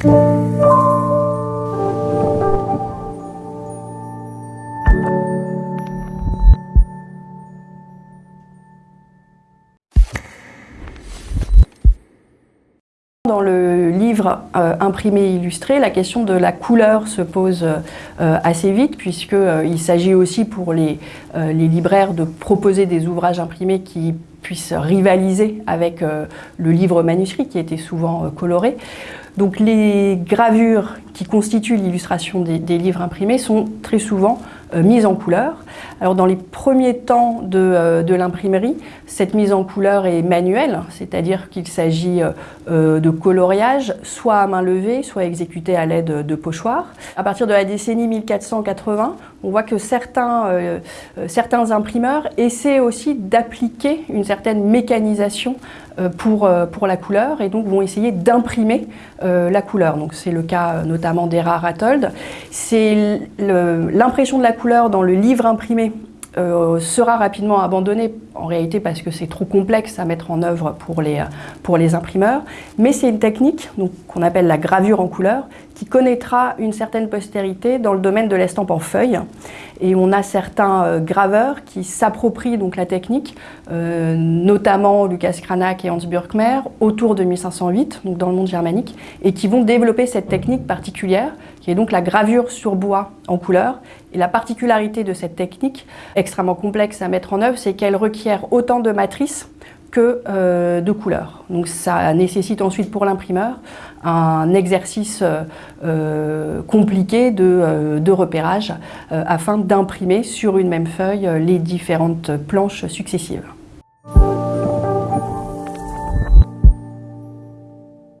Thank you. Dans le livre euh, imprimé illustré, la question de la couleur se pose euh, assez vite puisqu'il euh, s'agit aussi pour les, libraires de proposer des ouvrages imprimés qui puissent rivaliser avec le livre manuscrit qui était souvent coloré. Donc les gravures qui constituent l'illustration des, livres imprimés sont très souvent mises en couleur. Alors dans les premiers temps de, de l'imprimerie, cette mise en couleur est manuelle, c'est-à-dire qu'il s'agit de coloriage, soit à main levée, soit exécuté à l'aide de pochoirs. À partir de la décennie 1480, on voit que certains, euh, certains imprimeurs essaient aussi d'appliquer une certaine mécanisation euh, pour, euh, pour la couleur et donc vont essayer d'imprimer euh, la couleur. C'est le cas notamment d'Era Rattold. C'est l'impression de la couleur dans le livre imprimé euh, sera rapidement abandonné, en réalité parce que c'est trop complexe à mettre en œuvre pour les, pour les imprimeurs, mais c'est une technique qu'on appelle la gravure en couleur qui connaîtra une certaine postérité dans le domaine de l'estampe en feuille. Et on a certains euh, graveurs qui s'approprient donc la technique, euh, notamment Lucas Cranach et Hans Burkmer, autour de 1508, donc dans le monde germanique, et qui vont développer cette technique particulière, qui est donc la gravure sur bois en couleur. Et la particularité de cette technique, extrêmement complexe à mettre en œuvre, c'est qu'elle requiert autant de matrices que euh, de couleurs. Donc ça nécessite ensuite pour l'imprimeur un exercice euh, compliqué euh, de repérage afin d'imprimer sur une même feuille les différentes planches successives.